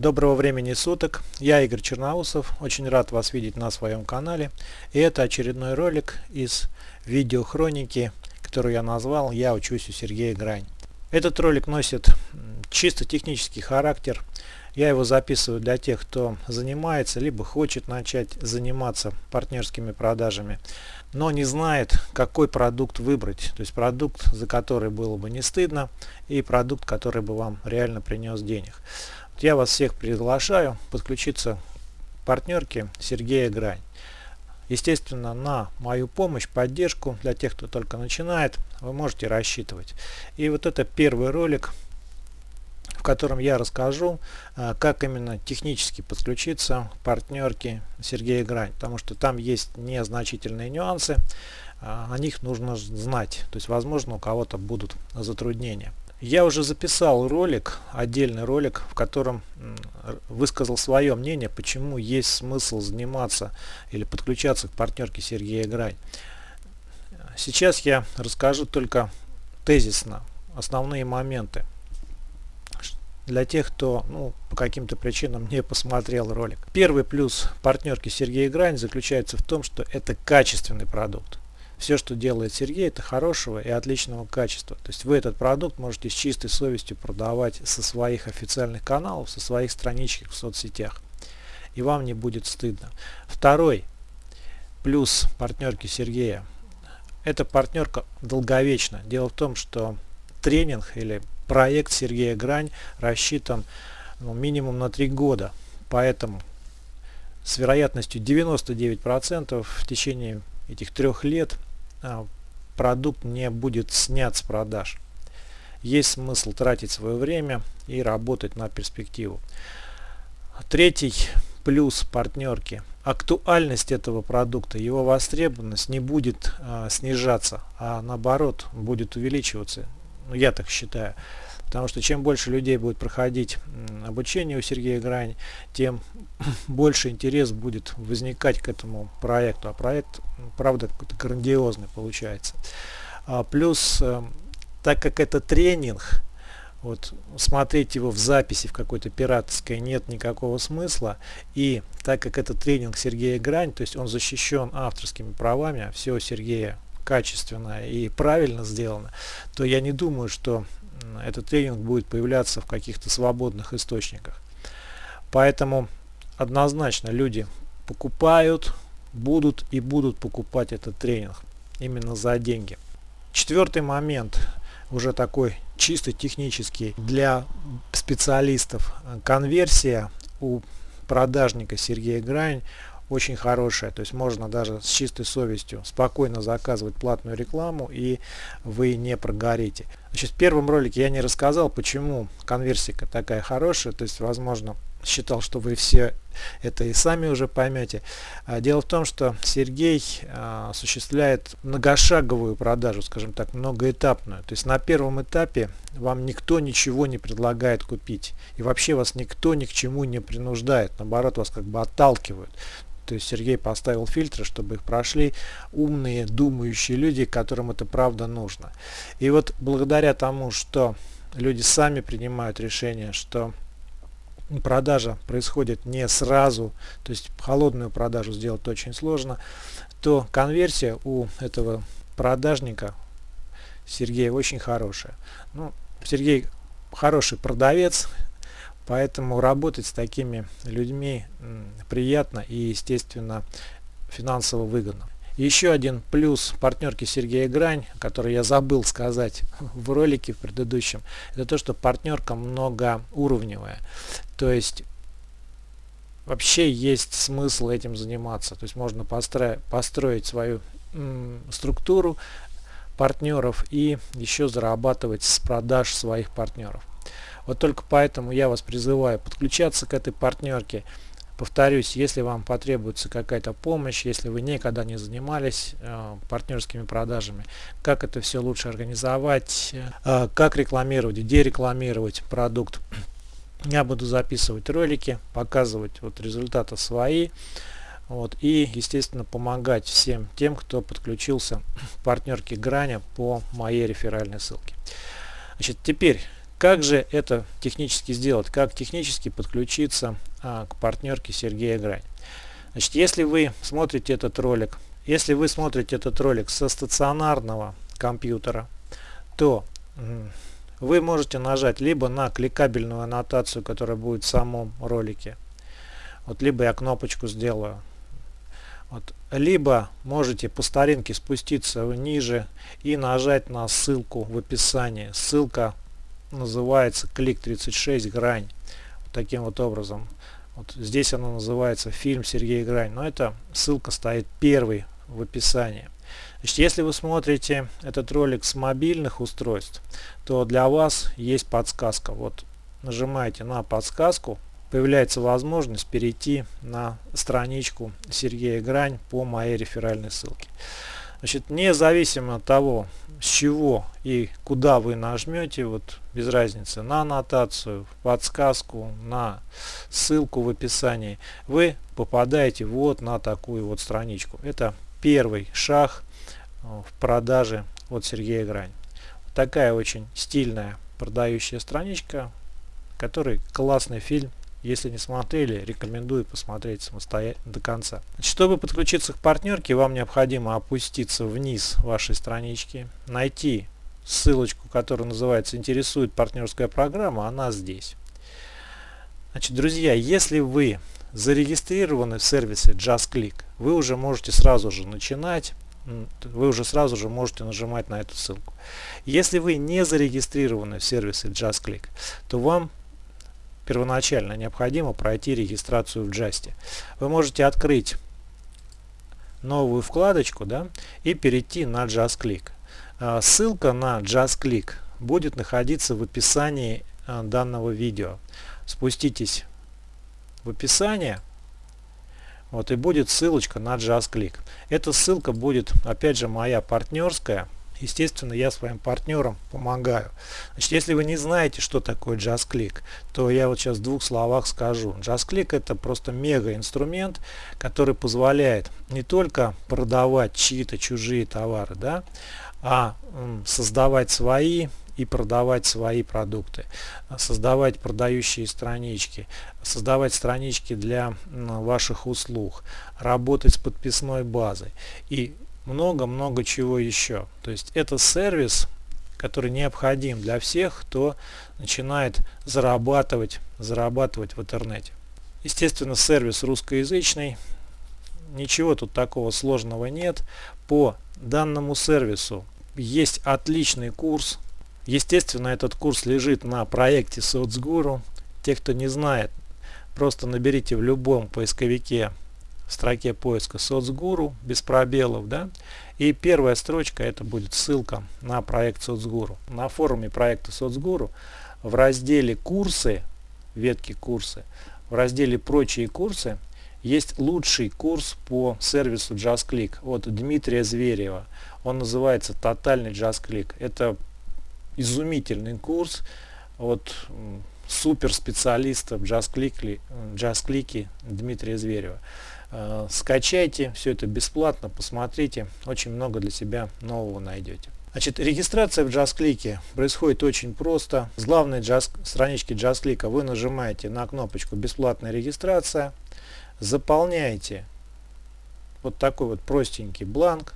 Доброго времени суток, я Игорь Черноусов, очень рад вас видеть на своем канале. И это очередной ролик из видеохроники, которую я назвал «Я учусь у Сергея Грань». Этот ролик носит чисто технический характер. Я его записываю для тех, кто занимается, либо хочет начать заниматься партнерскими продажами, но не знает, какой продукт выбрать. То есть продукт, за который было бы не стыдно, и продукт, который бы вам реально принес денег. Я вас всех приглашаю подключиться к партнерке Сергея Грань. Естественно, на мою помощь, поддержку для тех, кто только начинает, вы можете рассчитывать. И вот это первый ролик, в котором я расскажу, а, как именно технически подключиться к партнерке Сергея Грань. Потому что там есть незначительные нюансы, а, о них нужно знать. То есть, возможно, у кого-то будут затруднения. Я уже записал ролик, отдельный ролик, в котором высказал свое мнение, почему есть смысл заниматься или подключаться к партнерке Сергея Грань. Сейчас я расскажу только тезисно основные моменты. Для тех, кто ну, по каким-то причинам не посмотрел ролик. Первый плюс партнерки Сергея Грань заключается в том, что это качественный продукт все, что делает Сергей, это хорошего и отличного качества. То есть вы этот продукт можете с чистой совестью продавать со своих официальных каналов, со своих страничек в соцсетях. И вам не будет стыдно. Второй плюс партнерки Сергея. Эта партнерка долговечна. Дело в том, что тренинг или проект Сергея Грань рассчитан ну, минимум на 3 года. Поэтому с вероятностью 99% в течение этих трех лет продукт не будет снят с продаж. Есть смысл тратить свое время и работать на перспективу. Третий плюс партнерки. Актуальность этого продукта, его востребованность не будет а, снижаться, а наоборот будет увеличиваться. Ну, я так считаю. Потому что чем больше людей будет проходить обучение у Сергея Грань, тем больше интерес будет возникать к этому проекту. А проект, правда, какой-то грандиозный получается. А плюс, э, так как это тренинг, вот смотреть его в записи в какой-то пиратской нет никакого смысла. И так как это тренинг Сергея Грань, то есть он защищен авторскими правами, а все у Сергея качественно и правильно сделано, то я не думаю, что этот тренинг будет появляться в каких-то свободных источниках. Поэтому однозначно люди покупают, будут и будут покупать этот тренинг именно за деньги. Четвертый момент, уже такой чисто технический для специалистов. Конверсия у продажника Сергея Грань очень хорошая. То есть можно даже с чистой совестью спокойно заказывать платную рекламу и вы не прогорите. Значит, в первом ролике я не рассказал, почему конверсия такая хорошая. То есть, возможно, считал, что вы все это и сами уже поймете. А дело в том, что Сергей а, осуществляет многошаговую продажу, скажем так, многоэтапную. То есть на первом этапе вам никто ничего не предлагает купить. И вообще вас никто ни к чему не принуждает. Наоборот, вас как бы отталкивают. То есть Сергей поставил фильтры, чтобы их прошли умные, думающие люди, которым это правда нужно. И вот благодаря тому, что люди сами принимают решение, что продажа происходит не сразу, то есть холодную продажу сделать очень сложно, то конверсия у этого продажника Сергея очень хорошая. Ну, Сергей хороший продавец, Поэтому работать с такими людьми приятно и, естественно, финансово выгодно. Еще один плюс партнерки Сергея Грань, который я забыл сказать в ролике в предыдущем, это то, что партнерка многоуровневая. То есть вообще есть смысл этим заниматься. То есть можно построить, построить свою структуру партнеров и еще зарабатывать с продаж своих партнеров. Вот только поэтому я вас призываю подключаться к этой партнерке. Повторюсь, если вам потребуется какая-то помощь, если вы никогда не занимались э, партнерскими продажами, как это все лучше организовать, э, как рекламировать, где рекламировать продукт, я буду записывать ролики, показывать вот результаты свои. Вот, и, естественно, помогать всем тем, кто подключился к партнерке Граня по моей реферальной ссылке. Значит, теперь Как же это технически сделать? Как технически подключиться а, к партнерке Сергея Грань? Значит, если вы смотрите этот ролик, если вы смотрите этот ролик со стационарного компьютера, то вы можете нажать либо на кликабельную аннотацию, которая будет в самом ролике, вот либо я кнопочку сделаю, вот, либо можете по старинке спуститься ниже и нажать на ссылку в описании. Ссылка называется клик 36 грань. Вот таким вот образом. Вот здесь она называется фильм Сергей Грань. Но эта ссылка стоит первой в описании. Значит, если вы смотрите этот ролик с мобильных устройств, то для вас есть подсказка. Вот нажимаете на подсказку, появляется возможность перейти на страничку Сергея Грань по моей реферальной ссылке. Значит, независимо от того, с чего и куда вы нажмете, вот без разницы, на аннотацию, подсказку, на ссылку в описании, вы попадаете вот на такую вот страничку. Это первый шаг э, в продаже от Сергея Грань. Такая очень стильная продающая страничка, который классный фильм если не смотрели, рекомендую посмотреть самостоятельно до конца. Чтобы подключиться к партнерке, вам необходимо опуститься вниз вашей странички, найти ссылочку, которая называется «Интересует партнерская программа», она здесь. Значит, друзья, если вы зарегистрированы в сервисе JustClick, вы уже можете сразу же начинать вы уже сразу же можете нажимать на эту ссылку. Если вы не зарегистрированы в сервисе JustClick, то вам первоначально необходимо пройти регистрацию в Just. Вы можете открыть новую вкладочку да, и перейти на JustClick. А, ссылка на JustClick будет находиться в описании а, данного видео. Спуститесь в описание вот, и будет ссылочка на JustClick. Эта ссылка будет опять же моя партнерская естественно, я своим партнерам помогаю. Значит, если вы не знаете, что такое JustClick, то я вот сейчас в двух словах скажу. JustClick это просто мега инструмент, который позволяет не только продавать чьи-то чужие товары, да, а создавать свои и продавать свои продукты, создавать продающие странички, создавать странички для ваших услуг, работать с подписной базой. И много-много чего еще. То есть это сервис, который необходим для всех, кто начинает зарабатывать, зарабатывать в интернете. Естественно, сервис русскоязычный. Ничего тут такого сложного нет. По данному сервису есть отличный курс. Естественно, этот курс лежит на проекте соцгуру. Те, кто не знает, просто наберите в любом поисковике в строке поиска соцгуру без пробелов да? И первая строчка это будет ссылка на проект соцгуру. На форуме проекта соцгуру в разделе курсы ветки курсы в разделе прочие курсы есть лучший курс по сервису JustClick от Дмитрия Зверева. Он называется тотальный JustClick это изумительный курс от супер специалиста в JustClick, JustClick Дмитрия Зверева Э, скачайте, все это бесплатно, посмотрите, очень много для себя нового найдете. Значит, регистрация в JustClick происходит очень просто. С главной just, странички JustClick вы нажимаете на кнопочку «Бесплатная регистрация», заполняете вот такой вот простенький бланк,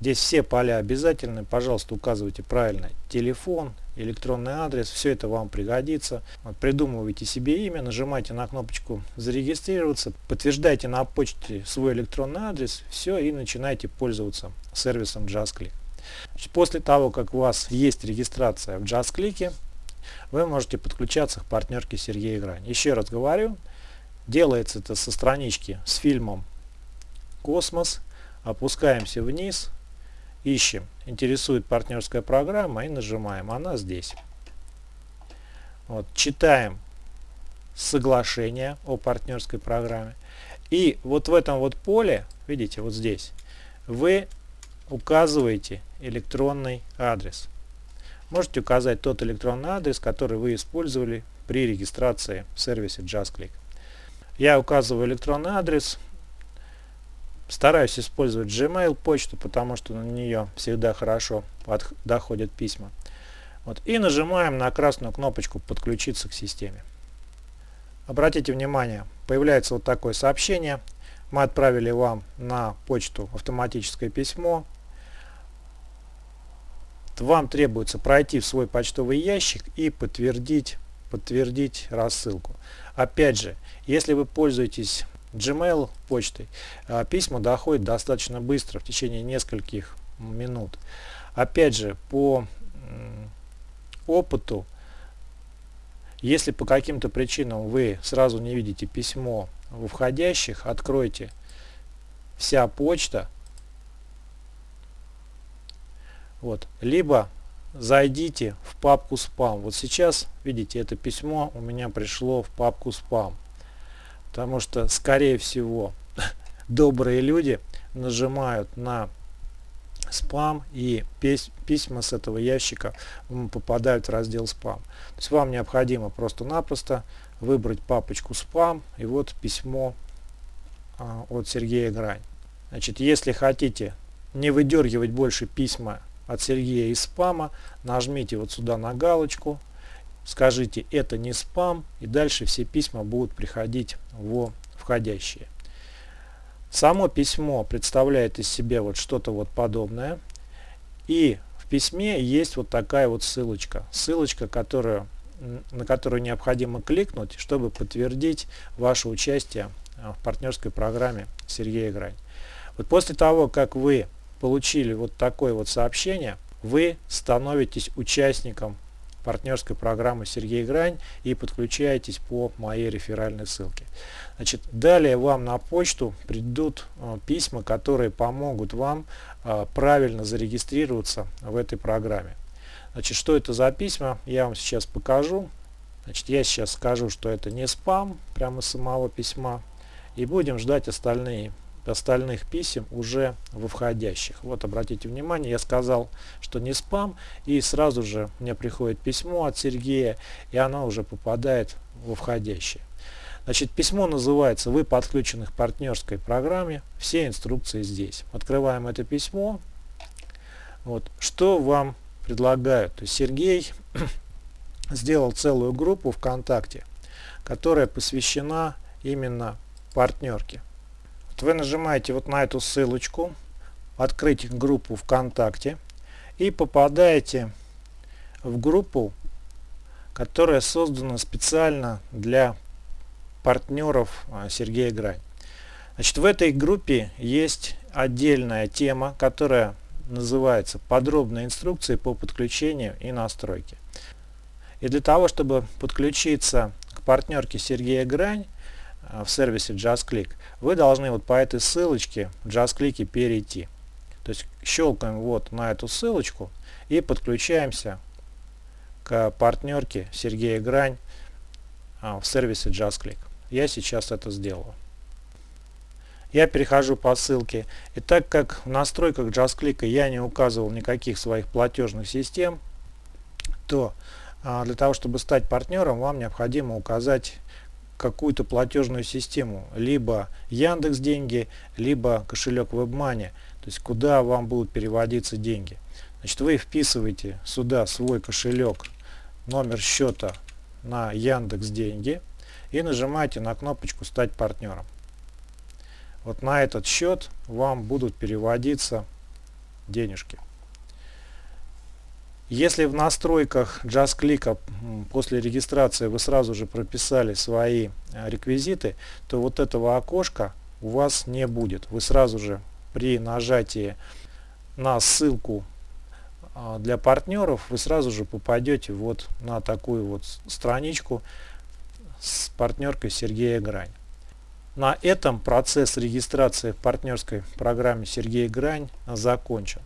Здесь все поля обязательны. Пожалуйста, указывайте правильно телефон, электронный адрес. Все это вам пригодится. Вот, придумывайте себе имя, нажимайте на кнопочку «Зарегистрироваться», подтверждайте на почте свой электронный адрес. Все, и начинайте пользоваться сервисом JustClick. После того, как у вас есть регистрация в JustClick, вы можете подключаться к партнерке Сергея Грань. Еще раз говорю, делается это со странички с фильмом «Космос». Опускаемся вниз, ищем, интересует партнерская программа и нажимаем, она здесь. Вот, читаем соглашение о партнерской программе. И вот в этом вот поле, видите, вот здесь, вы указываете электронный адрес. Можете указать тот электронный адрес, который вы использовали при регистрации в сервисе JustClick. Я указываю электронный адрес, Стараюсь использовать Gmail почту, потому что на нее всегда хорошо доходят письма. Вот, и нажимаем на красную кнопочку «Подключиться к системе». Обратите внимание, появляется вот такое сообщение. Мы отправили вам на почту автоматическое письмо. Вам требуется пройти в свой почтовый ящик и подтвердить, подтвердить рассылку. Опять же, если вы пользуетесь Gmail почтой, а, письма доходят достаточно быстро, в течение нескольких минут. Опять же, по опыту, если по каким-то причинам вы сразу не видите письмо в входящих, откройте вся почта, вот, либо зайдите в папку спам. Вот сейчас, видите, это письмо у меня пришло в папку спам. Потому что, скорее всего, добрые люди нажимают на спам и письма с этого ящика попадают в раздел спам. То есть вам необходимо просто-напросто выбрать папочку спам и вот письмо а, от Сергея Грань. Значит, если хотите не выдергивать больше письма от Сергея из спама, нажмите вот сюда на галочку, скажите это не спам и дальше все письма будут приходить в входящие. Само письмо представляет из себя вот что-то вот подобное. И в письме есть вот такая вот ссылочка. Ссылочка, которую, на которую необходимо кликнуть, чтобы подтвердить ваше участие а, в партнерской программе Сергея Грань. Вот после того, как вы получили вот такое вот сообщение, вы становитесь участником партнерской программы Сергей Грань и подключаетесь по моей реферальной ссылке. Значит, далее вам на почту придут э, письма, которые помогут вам э, правильно зарегистрироваться в этой программе. Значит, что это за письма, я вам сейчас покажу. Значит, я сейчас скажу, что это не спам, прямо с самого письма. И будем ждать остальные остальных писем уже во входящих. Вот обратите внимание, я сказал, что не спам, и сразу же мне приходит письмо от Сергея, и оно уже попадает во входящее. Значит, письмо называется «Вы подключены к партнерской программе». Все инструкции здесь. Открываем это письмо. Вот. Что вам предлагают? То есть Сергей сделал целую группу ВКонтакте, которая посвящена именно партнерке. Вы нажимаете вот на эту ссылочку, открыть группу ВКонтакте и попадаете в группу, которая создана специально для партнеров а, Сергея Грань. Значит, в этой группе есть отдельная тема, которая называется «Подробные инструкции по подключению и настройке». И для того, чтобы подключиться к партнерке Сергея Грань, в сервисе JustClick, вы должны вот по этой ссылочке в JustClick перейти. То есть щелкаем вот на эту ссылочку и подключаемся к партнерке Сергея Грань а, в сервисе JustClick. Я сейчас это сделаю. Я перехожу по ссылке. И так как в настройках JustClick я не указывал никаких своих платежных систем, то а, для того, чтобы стать партнером, вам необходимо указать какую-то платежную систему, либо Яндекс деньги, либо кошелек WebMoney, то есть куда вам будут переводиться деньги. Значит, вы вписываете сюда свой кошелек, номер счета на Яндекс деньги и нажимаете на кнопочку «Стать партнером». Вот на этот счет вам будут переводиться денежки. Если в настройках JustClick после регистрации вы сразу же прописали свои э, реквизиты, то вот этого окошка у вас не будет. Вы сразу же при нажатии на ссылку а, для партнеров вы сразу же попадете вот на такую вот страничку с партнеркой Сергея Грань. На этом процесс регистрации в партнерской программе Сергей Грань закончен.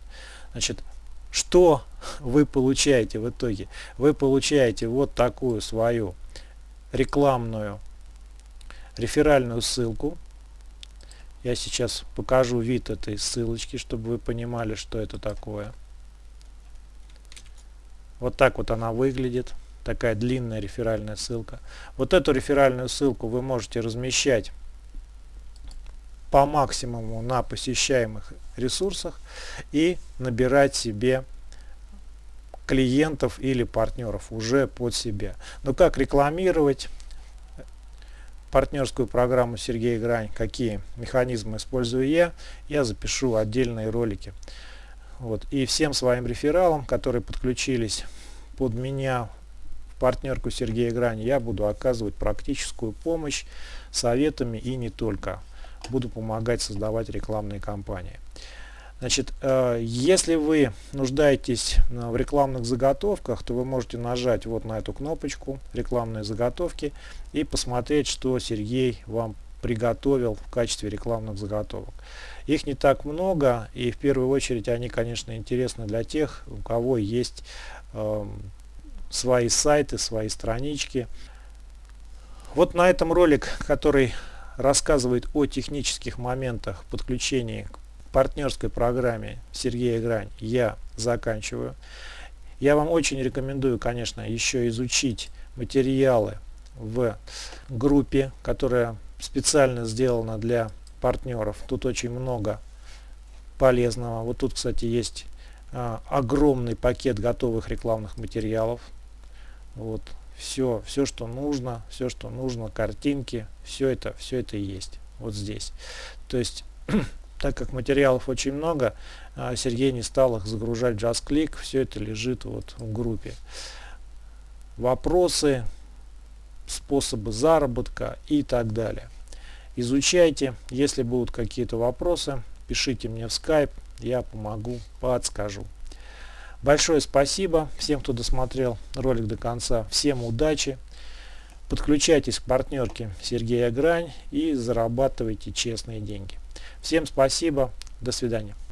Значит, что вы получаете в итоге? Вы получаете вот такую свою рекламную реферальную ссылку. Я сейчас покажу вид этой ссылочки, чтобы вы понимали, что это такое. Вот так вот она выглядит. Такая длинная реферальная ссылка. Вот эту реферальную ссылку вы можете размещать по максимуму на посещаемых ресурсах и набирать себе клиентов или партнеров уже под себя. Но как рекламировать партнерскую программу Сергея Грань, какие механизмы использую я, я запишу отдельные ролики. Вот. И всем своим рефералам, которые подключились под меня в партнерку Сергея Грань, я буду оказывать практическую помощь советами и не только. Буду помогать создавать рекламные кампании. Значит, э, если вы нуждаетесь в рекламных заготовках, то вы можете нажать вот на эту кнопочку «Рекламные заготовки» и посмотреть, что Сергей вам приготовил в качестве рекламных заготовок. Их не так много, и в первую очередь они, конечно, интересны для тех, у кого есть э, свои сайты, свои странички. Вот на этом ролик, который рассказывает о технических моментах подключения к партнерской программе Сергея Грань я заканчиваю. Я вам очень рекомендую, конечно, еще изучить материалы в группе, которая специально сделана для партнеров. Тут очень много полезного. Вот тут, кстати, есть а, огромный пакет готовых рекламных материалов. Вот все, все, что нужно, все, что нужно, картинки, все это, все это есть вот здесь. То есть так как материалов очень много, а, Сергей не стал их загружать в JustClick, все это лежит вот в группе. Вопросы, способы заработка и так далее. Изучайте, если будут какие-то вопросы, пишите мне в Skype, я помогу, подскажу. Большое спасибо всем, кто досмотрел ролик до конца. Всем удачи. Подключайтесь к партнерке Сергея Грань и зарабатывайте честные деньги. Всем спасибо. До свидания.